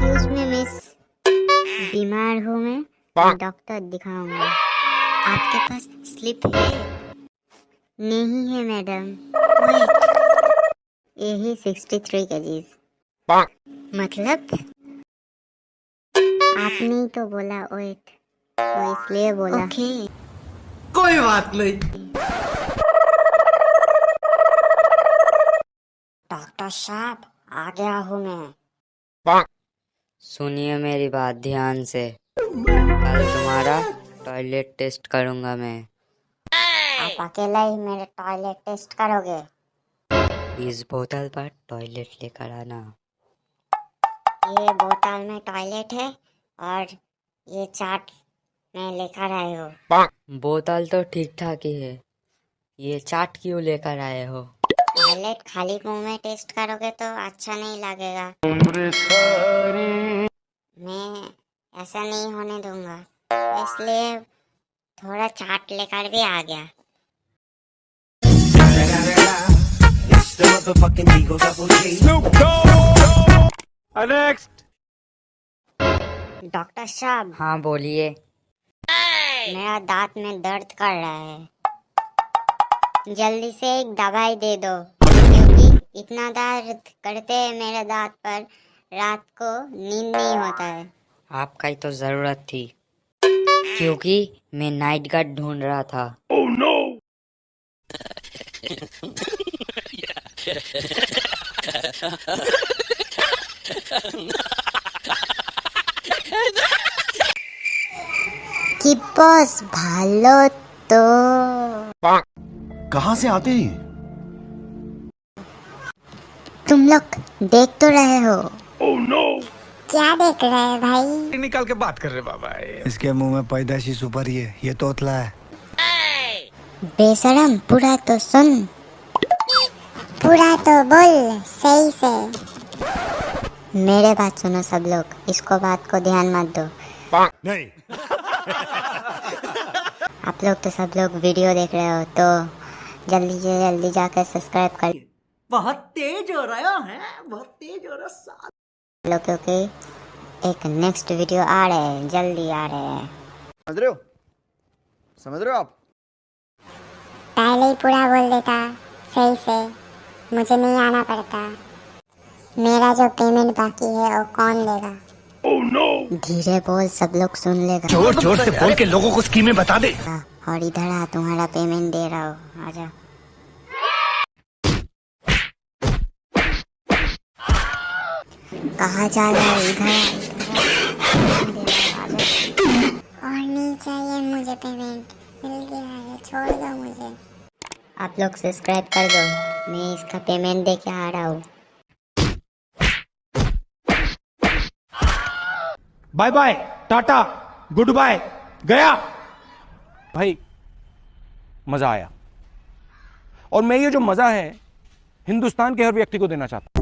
Excuse me miss बीमार हूँ मैं डॉक्टर दिखाऊँगा। आपके पास स्लिप है? नहीं है मैडम यही सिक्सटी थ्री केजीज मतलब? आपने ही तो बोला वेट तो इसलिए बोला। ओके। कोई बात नहीं। डॉक्टर साहब आ गया हूँ मैं। सुनिए मेरी बात ध्यान से। कल तुम्हारा टॉयलेट टेस्ट करूँगा मैं। आप अकेला ही मेरे टॉयलेट टेस्ट करोगे। इस बोतल पर टॉयलेट लेकर आना। ये बोतल में टॉयलेट है और ये चाट मैं लेकर आए हो। बोतल तो ठीक ठाक ही है। ये चाट क्यों लेकर आए हो? टॉयलेट खाली मुँह में टेस्ट करोगे तो अच्छा नहीं लगेगा। मैं ऐसा नहीं होने दूँगा। इसलिए थोड़ा चाट लेकर भी आ गया। डॉक्टर साहब। हाँ बोलिए। मेरा दांत में दर्द कर रहा है। जल्दी से एक दवाई दे दो। इतना दर्द करते हैं मेरे दांत पर रात को नींद नहीं होता है। आपका ही तो ज़रूरत थी क्योंकि मैं नाइट गार्ड ढूंढ रहा था। Oh, no! की बस भालो तो। कहाँ से आते हैं? तुम लोग देख तो रहे हो। Oh, no. क्या देख रहे हैं भाई? निकाल के बात कर रहे बाबा इसके मुँह में पैदाशी सुपारी है ये तोतला है। बेशरम पूरा तो सुन। पूरा तो बोल सही से। मेरे बात सुनो सब लोग इसको बात को ध्यान मत दो। नहीं। आप लोग तो सब लोग वीडियो देख रहे हो तो जल्दी से जल्दी जाकर सब्सक्राइब कर बहुत तेज हो रहा है बहुत तेज हो रहा है लो क्योंकि एक नेक्स्ट वीडियो आ रहे हैं जल्दी आ रहे हैं। समझ रहे हो? समझ रहे हो आप? पहले ही पूरा बोल देता सही से। मुझे नहीं आना पड़ता। मेरा जो पेमेंट बाकी है वो कौन देगा? धीरे बोल सब लोग सुन लेगा। ज़ोर ज़ोर से बोल के लोगों को स्कीमें बता दे। और इधर आ तुम्हारा पेमेंट दे रहा हो। आजा। कहाँ जा रहा है इधर। और नहीं चाहिए मुझे पेमेंट मिल गया है छोड़ दो मुझे। आप लोग सब्सक्राइब कर दो मैं इसका पेमेंट दे के आ रहा हूँ। बाय बाय टाटा गुड बाय गया। भाई मज़ा आया। और मैं ये जो मज़ा है हिंदुस्तान के हर व्यक्ति को देना चाहता हूँ।